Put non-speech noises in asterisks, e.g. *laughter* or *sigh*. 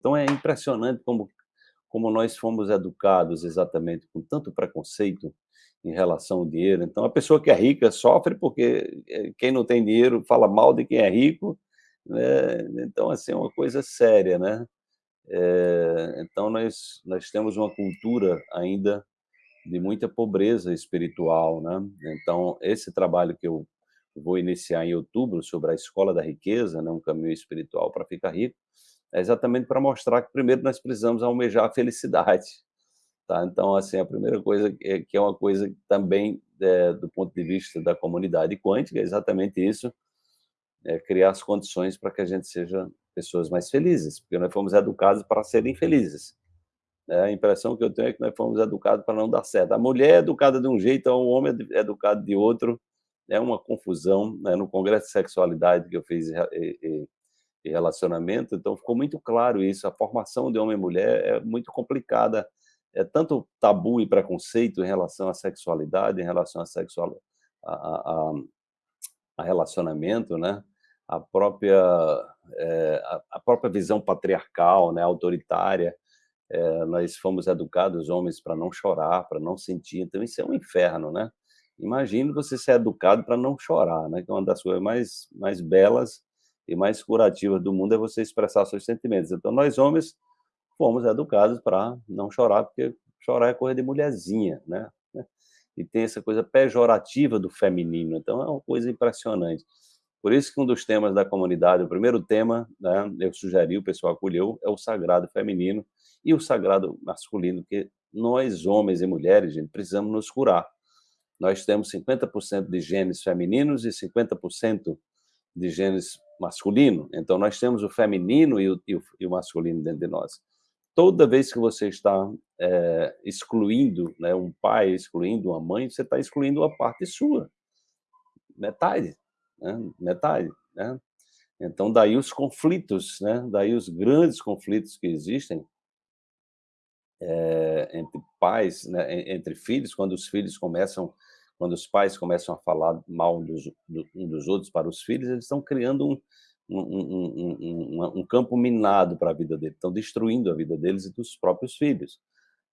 Então é impressionante como, como nós fomos educados exatamente com tanto preconceito em relação ao dinheiro. Então a pessoa que é rica sofre porque eh, quem não tem dinheiro fala mal de quem é rico, né? Então assim é uma coisa séria, né? É, então nós nós temos uma cultura ainda de muita pobreza espiritual, né? Então esse trabalho que eu vou iniciar em outubro sobre a escola da riqueza, né, um caminho espiritual para ficar rico, é exatamente para mostrar que primeiro nós precisamos almejar a felicidade, tá? Então, assim, a primeira coisa é que é uma coisa também é, do ponto de vista da comunidade quântica, é exatamente isso, é criar as condições para que a gente seja pessoas mais felizes, porque nós fomos educados para serem felizes. É, a impressão que eu tenho é que nós fomos educados para não dar certo. A mulher é educada de um jeito, o homem é educado de outro, é uma confusão. Né? No Congresso de Sexualidade que eu fiz relacionamento, então ficou muito claro isso. A formação de homem e mulher é muito complicada. É tanto tabu e preconceito em relação à sexualidade, em relação a sexual, a, a, a relacionamento, né? A própria é, a própria visão patriarcal, né? Autoritária. É, nós fomos educados homens para não chorar, para não sentir. Então isso é um inferno, né? Imagine você ser educado para não chorar, né? Que é uma das coisas mais, mais belas e mais curativas do mundo é você expressar seus sentimentos. Então, nós homens fomos educados para não chorar, porque chorar é coisa de mulherzinha, né? *laughs* E tem essa coisa pejorativa do feminino, então é uma coisa impressionante. Por isso que um dos temas da comunidade, o primeiro tema, né, eu sugeri, o pessoal acolheu, é o sagrado feminino e o sagrado masculino, que nós, homens e mulheres, gente, precisamos nos curar nós temos 50% de genes femininos e 50% de genes masculino. Então, nós temos o feminino e o, e o, e o masculino dentro de nós. Toda vez que você está é, excluindo né, um pai, excluindo uma mãe, você está excluindo uma parte sua. Metade. Né? Metade. Né? Então, daí os conflitos, né? daí os grandes conflitos que existem é, entre pais, né? entre filhos, quando os filhos começam quando os pais começam a falar mal dos, um dos outros para os filhos, eles estão criando um, um, um, um campo minado para a vida deles, estão destruindo a vida deles e dos próprios filhos.